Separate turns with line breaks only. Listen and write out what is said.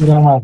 知道吗？